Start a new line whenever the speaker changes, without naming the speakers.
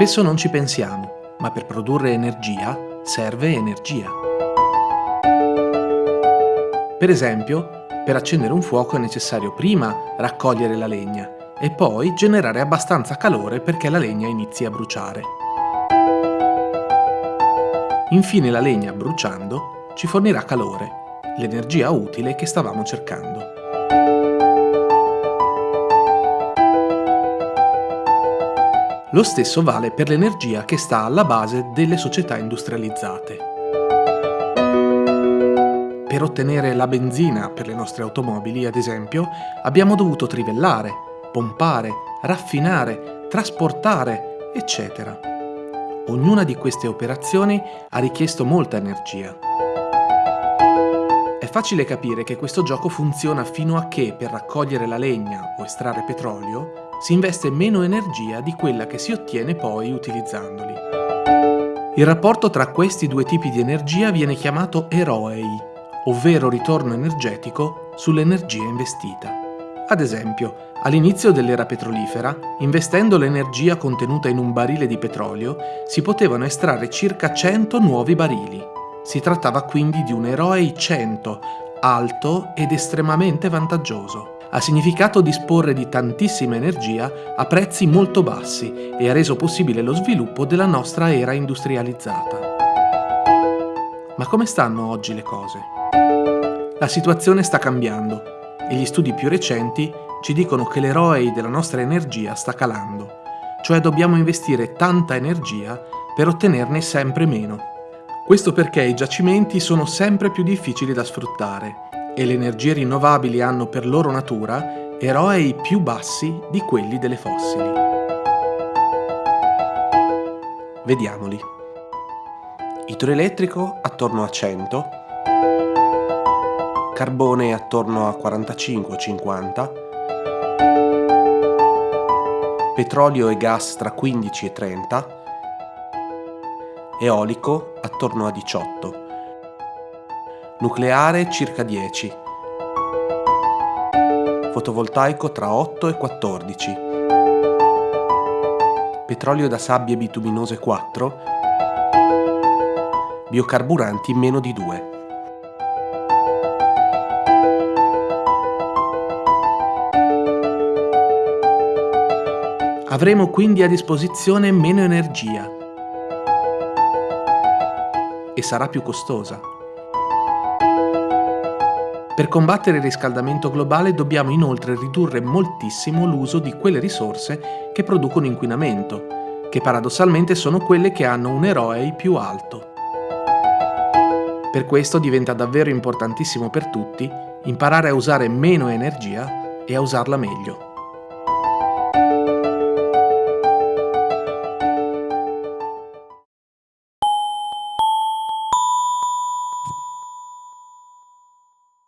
Spesso non ci pensiamo, ma per produrre energia serve energia. Per esempio, per accendere un fuoco è necessario prima raccogliere la legna e poi generare abbastanza calore perché la legna inizi a bruciare. Infine la legna bruciando ci fornirà calore, l'energia utile che stavamo cercando. Lo stesso vale per l'energia che sta alla base delle società industrializzate. Per ottenere la benzina per le nostre automobili, ad esempio, abbiamo dovuto trivellare, pompare, raffinare, trasportare, eccetera. Ognuna di queste operazioni ha richiesto molta energia. È facile capire che questo gioco funziona fino a che per raccogliere la legna o estrarre petrolio si investe meno energia di quella che si ottiene poi utilizzandoli. Il rapporto tra questi due tipi di energia viene chiamato EROEI, ovvero ritorno energetico sull'energia investita. Ad esempio, all'inizio dell'era petrolifera, investendo l'energia contenuta in un barile di petrolio, si potevano estrarre circa 100 nuovi barili. Si trattava quindi di un EROEI 100, alto ed estremamente vantaggioso ha significato disporre di tantissima energia a prezzi molto bassi e ha reso possibile lo sviluppo della nostra era industrializzata. Ma come stanno oggi le cose? La situazione sta cambiando e gli studi più recenti ci dicono che l'eroe della nostra energia sta calando, cioè dobbiamo investire tanta energia per ottenerne sempre meno. Questo perché i giacimenti sono sempre più difficili da sfruttare e le energie rinnovabili hanno per loro natura eroi più bassi di quelli delle fossili. Vediamoli. Idroelettrico attorno a 100, carbone attorno a 45-50, petrolio e gas tra 15 e 30, eolico attorno a 18, nucleare circa 10, fotovoltaico tra 8 e 14, petrolio da sabbie bituminose 4, biocarburanti meno di 2. Avremo quindi a disposizione meno energia e sarà più costosa. Per combattere il riscaldamento globale dobbiamo inoltre ridurre moltissimo l'uso di quelle risorse che producono inquinamento, che paradossalmente sono quelle che hanno un eroe più alto. Per questo diventa davvero importantissimo per tutti imparare a usare meno energia e a usarla meglio.